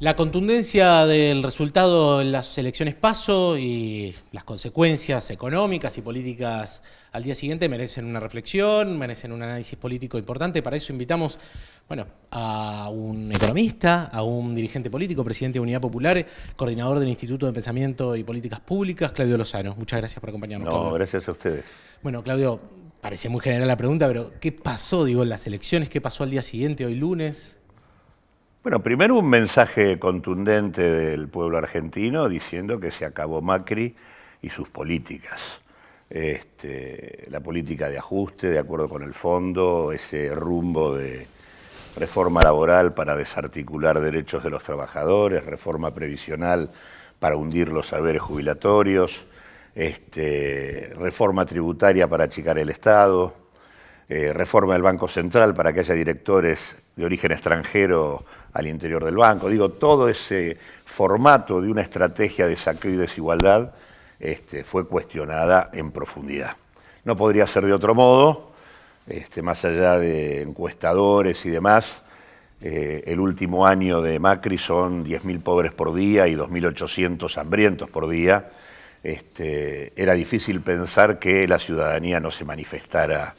La contundencia del resultado en las elecciones paso y las consecuencias económicas y políticas al día siguiente merecen una reflexión, merecen un análisis político importante. Para eso invitamos bueno, a un economista, a un dirigente político, presidente de Unidad Popular, coordinador del Instituto de Pensamiento y Políticas Públicas, Claudio Lozano. Muchas gracias por acompañarnos. No, gracias a ustedes. Bueno, Claudio, parecía muy general la pregunta, pero ¿qué pasó, digo, en las elecciones? ¿Qué pasó al día siguiente, hoy lunes? Bueno, primero un mensaje contundente del pueblo argentino diciendo que se acabó Macri y sus políticas. Este, la política de ajuste, de acuerdo con el fondo, ese rumbo de reforma laboral para desarticular derechos de los trabajadores, reforma previsional para hundir los saberes jubilatorios, este, reforma tributaria para achicar el Estado, eh, reforma del Banco Central para que haya directores de origen extranjero al interior del banco. Digo, todo ese formato de una estrategia de saqueo y desigualdad este, fue cuestionada en profundidad. No podría ser de otro modo, este, más allá de encuestadores y demás, eh, el último año de Macri son 10.000 pobres por día y 2.800 hambrientos por día. Este, era difícil pensar que la ciudadanía no se manifestara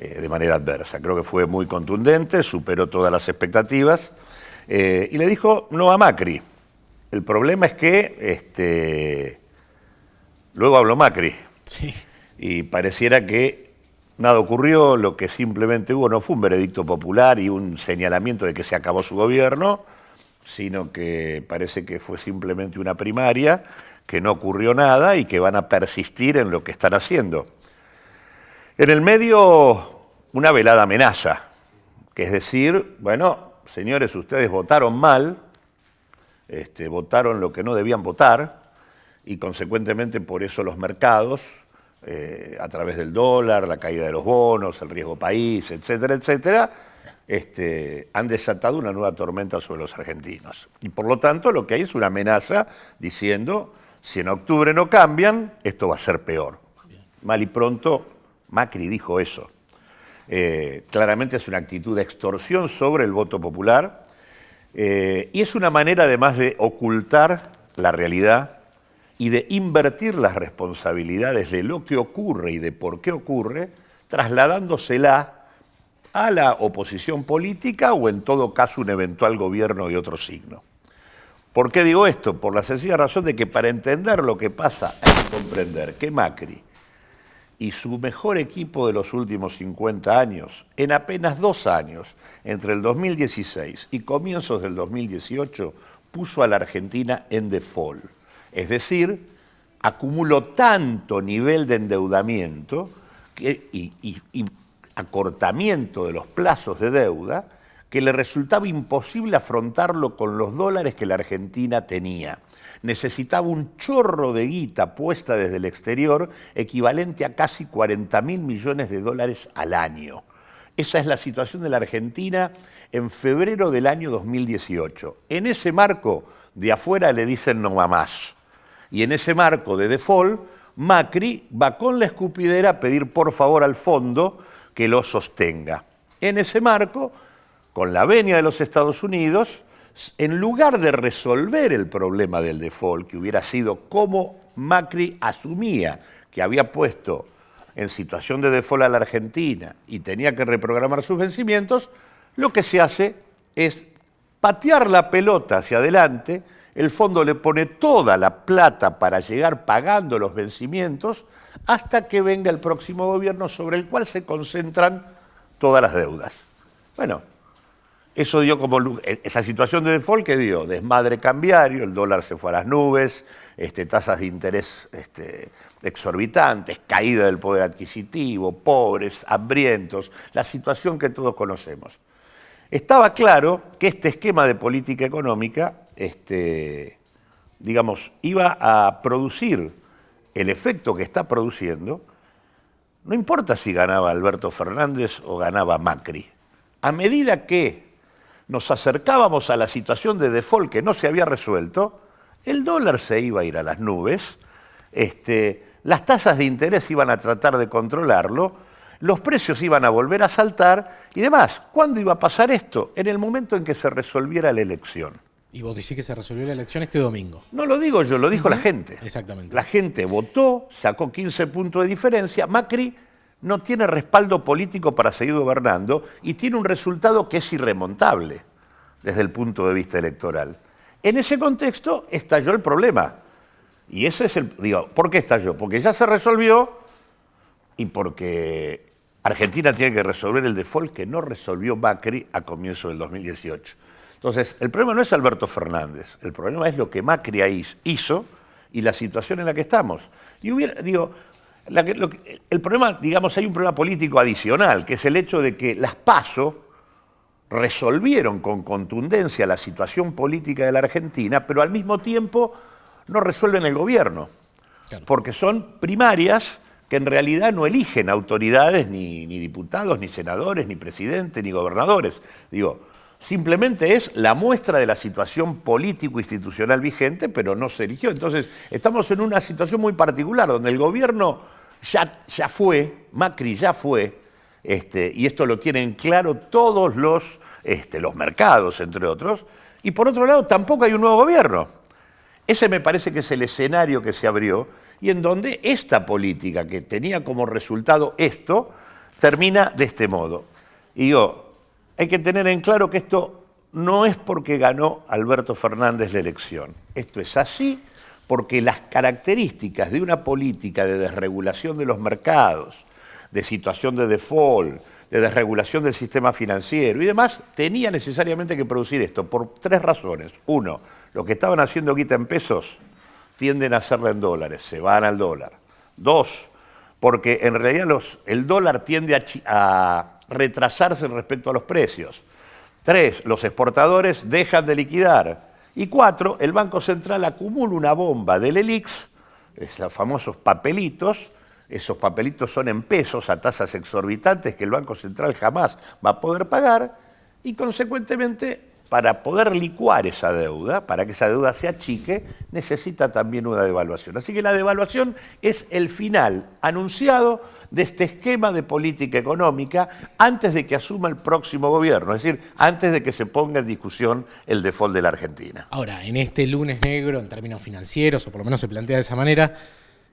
eh, de manera adversa. Creo que fue muy contundente, superó todas las expectativas. Eh, y le dijo no a Macri. El problema es que este, luego habló Macri. Sí. Y pareciera que nada ocurrió, lo que simplemente hubo no fue un veredicto popular y un señalamiento de que se acabó su gobierno, sino que parece que fue simplemente una primaria, que no ocurrió nada y que van a persistir en lo que están haciendo. En el medio, una velada amenaza, que es decir, bueno, señores, ustedes votaron mal, este, votaron lo que no debían votar, y consecuentemente por eso los mercados, eh, a través del dólar, la caída de los bonos, el riesgo país, etcétera, etcétera, este, han desatado una nueva tormenta sobre los argentinos. Y por lo tanto lo que hay es una amenaza diciendo, si en octubre no cambian, esto va a ser peor. Mal y pronto, Macri dijo eso. Eh, claramente es una actitud de extorsión sobre el voto popular eh, y es una manera además de ocultar la realidad y de invertir las responsabilidades de lo que ocurre y de por qué ocurre, trasladándosela a la oposición política o en todo caso un eventual gobierno de otro signo. ¿Por qué digo esto? Por la sencilla razón de que para entender lo que pasa hay que comprender que Macri y su mejor equipo de los últimos 50 años, en apenas dos años, entre el 2016 y comienzos del 2018, puso a la Argentina en default. Es decir, acumuló tanto nivel de endeudamiento y, y acortamiento de los plazos de deuda que le resultaba imposible afrontarlo con los dólares que la Argentina tenía necesitaba un chorro de guita puesta desde el exterior equivalente a casi 40 mil millones de dólares al año. Esa es la situación de la Argentina en febrero del año 2018. En ese marco, de afuera le dicen no va más. Y en ese marco de default, Macri va con la escupidera a pedir por favor al fondo que lo sostenga. En ese marco, con la venia de los Estados Unidos, en lugar de resolver el problema del default, que hubiera sido como Macri asumía que había puesto en situación de default a la Argentina y tenía que reprogramar sus vencimientos, lo que se hace es patear la pelota hacia adelante, el fondo le pone toda la plata para llegar pagando los vencimientos hasta que venga el próximo gobierno sobre el cual se concentran todas las deudas. Bueno, eso dio como e, esa situación de default que dio desmadre cambiario, el dólar se fue a las nubes, este, tasas de interés este, exorbitantes, caída del poder adquisitivo, pobres, hambrientos, la situación que todos conocemos. Estaba claro que este esquema de política económica, este, digamos, iba a producir el efecto que está produciendo, no importa si ganaba Alberto Fernández o ganaba Macri. A medida que nos acercábamos a la situación de default que no se había resuelto, el dólar se iba a ir a las nubes, este, las tasas de interés iban a tratar de controlarlo, los precios iban a volver a saltar y demás. ¿Cuándo iba a pasar esto? En el momento en que se resolviera la elección. Y vos decís que se resolvió la elección este domingo. No lo digo yo, lo dijo la gente. Exactamente. La gente votó, sacó 15 puntos de diferencia. Macri no tiene respaldo político para seguir gobernando y tiene un resultado que es irremontable desde el punto de vista electoral. En ese contexto estalló el problema. Y ese es el. Digo, ¿por qué estalló? Porque ya se resolvió y porque Argentina tiene que resolver el default que no resolvió Macri a comienzo del 2018. Entonces, el problema no es Alberto Fernández, el problema es lo que Macri hizo y la situación en la que estamos. Y hubiera, digo, el problema, digamos, hay un problema político adicional, que es el hecho de que las PASO resolvieron con contundencia la situación política de la Argentina, pero al mismo tiempo no resuelven el gobierno, porque son primarias que en realidad no eligen autoridades, ni, ni, diputados, ni senadores, ni presidentes, ni gobernadores. Digo, simplemente es la muestra de la situación político-institucional vigente, pero no se eligió. Entonces, estamos en una situación muy particular, donde el gobierno ya, fue, Macri ya fue, este, y esto lo tienen claro todos los, este, los mercados, entre otros, y por otro lado, tampoco hay un nuevo gobierno. Ese me parece que es el escenario que se abrió y en donde esta política que tenía como resultado esto, termina de este modo. Y digo, hay que tener en claro que esto no es porque ganó Alberto Fernández la elección. Esto es así porque las características de una política de desregulación de los mercados, de situación de default, de desregulación del sistema financiero y demás, tenía necesariamente que producir esto por tres razones. Uno, lo que estaban haciendo guita en pesos tienden a hacerla en dólares, se van al dólar. Dos, porque en realidad el dólar tiende a retrasarse respecto a los precios. Tres, los exportadores dejan de liquidar. Y cuatro, el Banco Central acumula una bomba del ELIX, esos famosos papelitos, esos papelitos son en pesos a tasas exorbitantes que el Banco Central jamás va a poder pagar y consecuentemente para poder licuar esa deuda, para que esa deuda se achique, necesita también una devaluación. Así que la devaluación es el final anunciado de este esquema de política económica antes de que asuma el próximo gobierno, es decir, antes de que se ponga en discusión el default de la Argentina. Ahora, en este lunes negro, en términos financieros, o por lo menos se plantea de esa manera,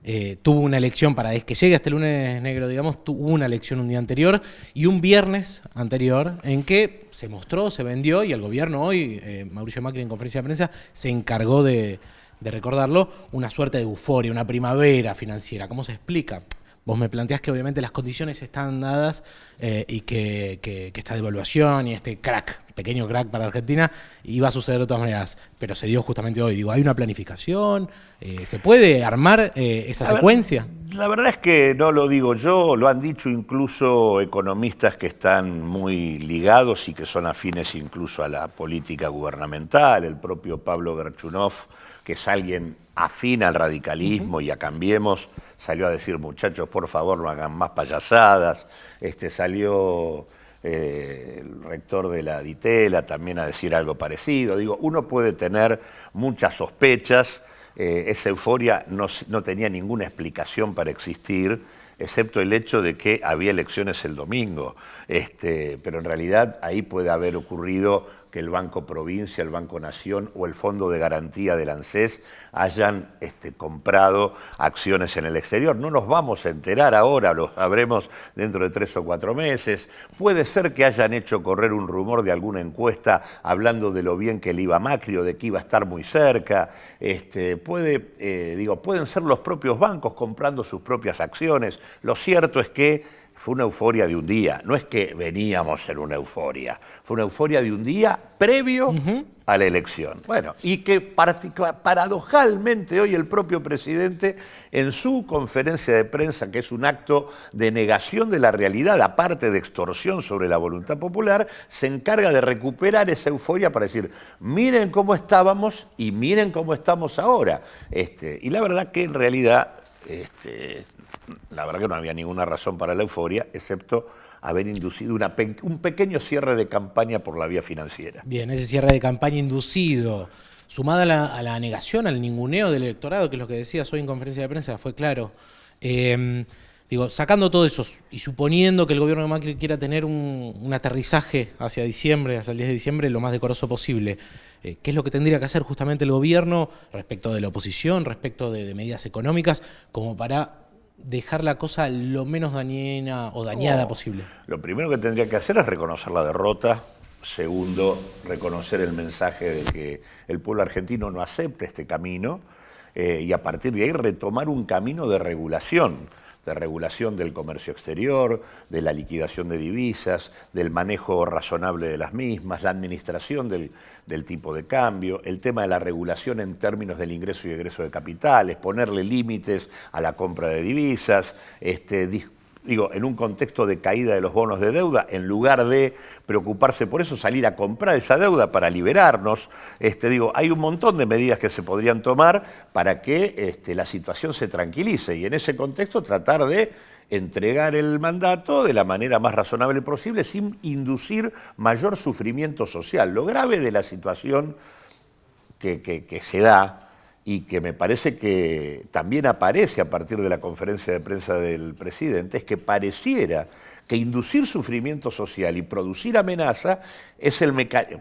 eh, tuvo una elección para que llegue hasta el lunes negro, digamos, tuvo una elección un día anterior y un viernes anterior en que se mostró, se vendió y el gobierno hoy, eh, Mauricio Macri en conferencia de prensa, se encargó de, de recordarlo, una suerte de euforia, una primavera financiera. ¿Cómo se explica? Vos me planteás que obviamente las condiciones están dadas eh, y que, esta devaluación y este crack, pequeño crack para Argentina, iba a suceder de todas maneras, pero se dio justamente hoy. Digo, ¿hay una planificación? Eh, ¿Se puede armar eh, esa secuencia? la verdad es que no lo digo yo, lo han dicho incluso economistas que están muy ligados y que son afines incluso a la política gubernamental, el propio Pablo Gerchunov, que es alguien afín al radicalismo y a Cambiemos, salió a decir, muchachos, por favor, no hagan más payasadas. Este, salió eh, el rector de la Ditela también a decir algo parecido. Digo, uno puede tener muchas sospechas, eh, esa euforia no, no tenía ninguna explicación para existir, excepto el hecho de que había elecciones el domingo. Este, pero en realidad ahí puede haber ocurrido que el Banco Provincia, el Banco Nación o el Fondo de Garantía del ANSES hayan este, comprado acciones en el exterior. No nos vamos a enterar ahora, lo sabremos dentro de tres o cuatro meses. Puede ser que hayan hecho correr un rumor de alguna encuesta hablando de lo bien que le iba Macri o de que iba a estar muy cerca. Este, puede, eh, digo, pueden ser los propios bancos comprando sus propias acciones. Lo cierto es que fue una euforia de un día, no es que veníamos en una euforia, fue una euforia de un día previo a la elección. Bueno, y que paradojalmente hoy el propio presidente en su conferencia de prensa, que es un acto de negación de la realidad, aparte de extorsión sobre la voluntad popular, se encarga de recuperar esa euforia para decir, miren cómo estábamos y miren cómo estamos ahora. Este, y la verdad que en realidad este, la verdad que no había ninguna razón para la euforia, excepto haber inducido un pequeño cierre de campaña por la vía financiera. Bien, ese cierre de campaña inducido, sumada a la, negación, al ninguneo del electorado, que es lo que decías hoy en conferencia de prensa, fue claro. Em, digo, sacando todo eso y suponiendo que el gobierno de Macri quiera tener un, aterrizaje hacia diciembre, hacia el 10 de diciembre, lo más decoroso posible, eh, qué es lo que tendría que hacer justamente el gobierno respecto de la oposición, respecto de, medidas económicas, como para dejar la cosa lo menos dañina o dañada posible. Lo primero que tendría que hacer es reconocer la derrota, segundo, reconocer el mensaje de que el pueblo argentino no acepta este camino eh, y a partir de ahí retomar un camino de regulación de regulación del comercio exterior, de la liquidación de divisas, del manejo razonable de las mismas, la administración del, tipo de cambio, el tema de la regulación en términos del ingreso y egreso de capitales, ponerle límites a la compra de divisas, este, digo, en un contexto de caída de los bonos de deuda, en lugar de preocuparse por eso, salir a comprar esa deuda para liberarnos. Este, digo, hay un montón de medidas que se podrían tomar para que este, la situación se tranquilice y en ese contexto tratar de entregar el mandato de la manera más razonable posible sin inducir mayor sufrimiento social. Lo grave de la situación que, que se da y que me parece que también aparece a partir de la conferencia de prensa del presidente, es que pareciera que inducir sufrimiento social y producir amenaza es el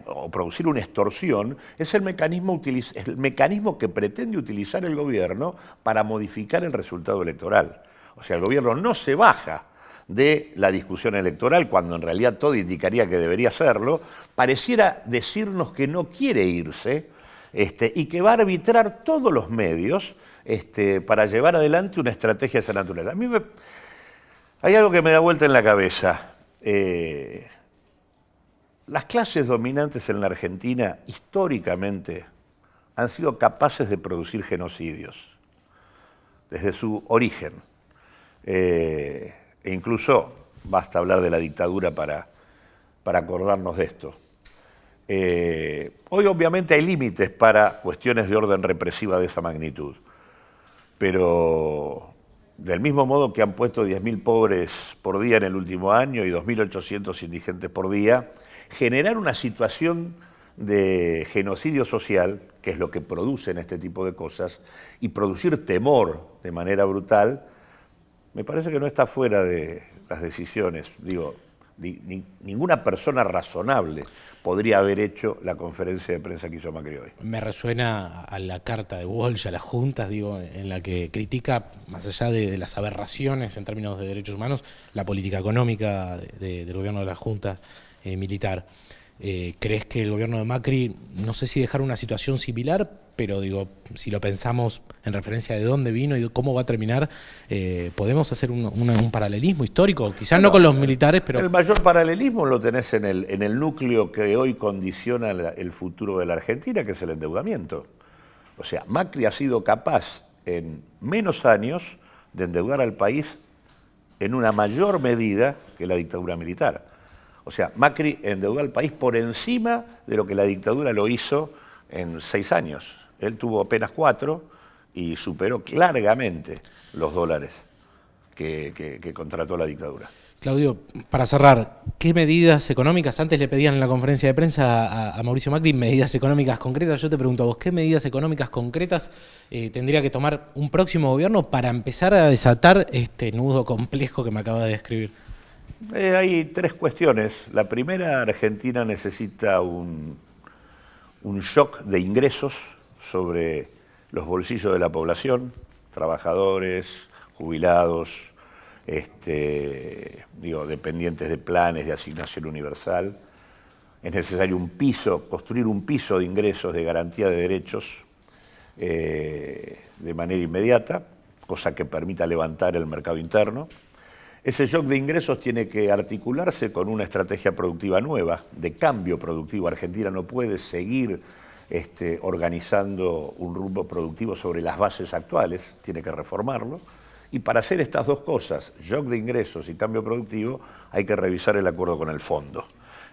o producir una extorsión es el mecanismo, el mecanismo que pretende utilizar el gobierno para modificar el resultado electoral. O sea, el gobierno no se baja de la discusión electoral, cuando en realidad todo indicaría que debería hacerlo, pareciera decirnos que no quiere irse, este, y que va a arbitrar todos los medios este, para llevar adelante una estrategia de esa naturaleza. A mí hay algo que me da vuelta en la cabeza. Eh, las clases dominantes en la Argentina históricamente han sido capaces de producir genocidios desde su origen. Eh, e incluso basta hablar de la dictadura para, para acordarnos de esto. Eh, hoy obviamente hay límites para cuestiones de orden represiva de esa magnitud, pero del mismo modo que han puesto 10.000 pobres por día en el último año y 2.800 indigentes por día, generar una situación de genocidio social, que es lo que producen este tipo de cosas, y producir temor de manera brutal, me parece que no está fuera de las decisiones. Digo, ninguna persona razonable podría haber hecho la conferencia de prensa que hizo Macri hoy. Me resuena a la carta de Walsh a las juntas, digo, en la que critica, más allá de, las aberraciones en términos de derechos humanos, la política económica del gobierno de la Junta eh, Militar. Eh, ¿Crees que el gobierno de Macri, no sé si dejar una situación similar, pero digo, si lo pensamos en referencia de dónde vino y cómo va a terminar, eh, podemos hacer un, paralelismo histórico, quizás no con los militares, pero... El mayor paralelismo lo tenés en el, en el núcleo que hoy condiciona el futuro de la Argentina, que es el endeudamiento. O sea, Macri ha sido capaz en menos años de endeudar al país en una mayor medida que la dictadura militar. O sea, Macri endeudó al país por encima de lo que la dictadura lo hizo en seis años. Él tuvo apenas cuatro y superó largamente los dólares que, contrató la dictadura. Claudio, para cerrar, ¿qué medidas económicas? Antes le pedían en la conferencia de prensa a, Mauricio Macri medidas económicas concretas. Yo te pregunto a vos, ¿qué medidas económicas concretas eh, tendría que tomar un próximo gobierno para empezar a desatar este nudo complejo que me acaba de describir? Eh, hay tres cuestiones. La primera, Argentina necesita un, un shock de ingresos sobre los bolsillos de la población, trabajadores, jubilados, este, digo, dependientes de planes de asignación universal. Es necesario un piso, construir un piso de ingresos de garantía de derechos eh, de manera inmediata, cosa que permita levantar el mercado interno. Ese shock de ingresos tiene que articularse con una estrategia productiva nueva, de cambio productivo. Argentina no puede seguir este, organizando un rumbo productivo sobre las bases actuales, tiene que reformarlo. Y para hacer estas dos cosas, shock de ingresos y cambio productivo, hay que revisar el acuerdo con el fondo.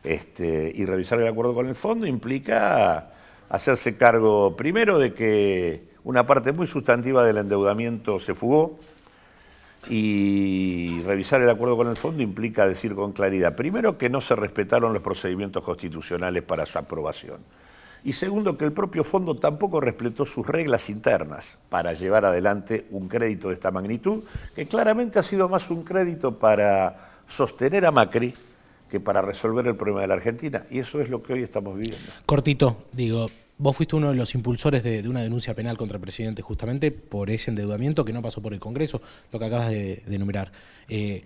Este, y revisar el acuerdo con el fondo implica hacerse cargo primero de que una parte muy sustantiva del endeudamiento se fugó, y revisar el acuerdo con el fondo implica decir con claridad, primero, que no se respetaron los procedimientos constitucionales para su aprobación. Y segundo, que el propio fondo tampoco respetó sus reglas internas para llevar adelante un crédito de esta magnitud, que claramente ha sido más un crédito para sostener a Macri que para resolver el problema de la Argentina. Y eso es lo que hoy estamos viviendo. Cortito, digo, vos fuiste uno de los impulsores de, una denuncia penal contra el presidente justamente por ese endeudamiento que no pasó por el Congreso, lo que acabas de, enumerar. Eh,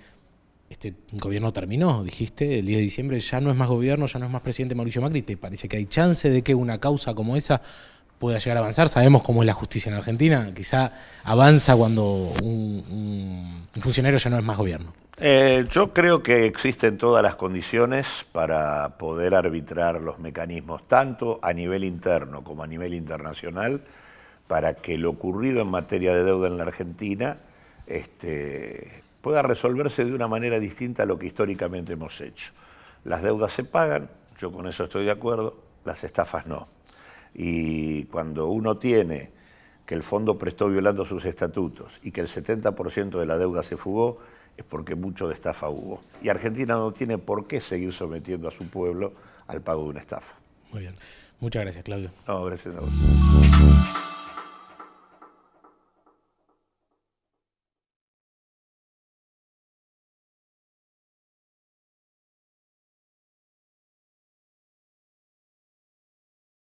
este gobierno terminó, dijiste, el 10 de diciembre ya no es más gobierno, ya no es más presidente Mauricio Macri, ¿te parece que hay chance de que una causa como esa pueda llegar a avanzar? Sabemos cómo es la justicia en Argentina, quizá avanza cuando un funcionario ya no es más gobierno. Eh, yo creo que existen todas las condiciones para poder arbitrar los mecanismos, tanto a nivel interno como a nivel internacional, para que lo ocurrido en materia de deuda en la Argentina este, pueda resolverse de una manera distinta a lo que históricamente hemos hecho. Las deudas se pagan, yo con eso estoy de acuerdo, las estafas no. Y cuando uno tiene que el fondo prestó violando sus estatutos y que el 70% de la deuda se fugó, es porque mucho de estafa hubo. Y Argentina no tiene por qué seguir sometiendo a su pueblo al pago de una estafa. Muy bien. Muchas gracias, Claudio. No, gracias a vos.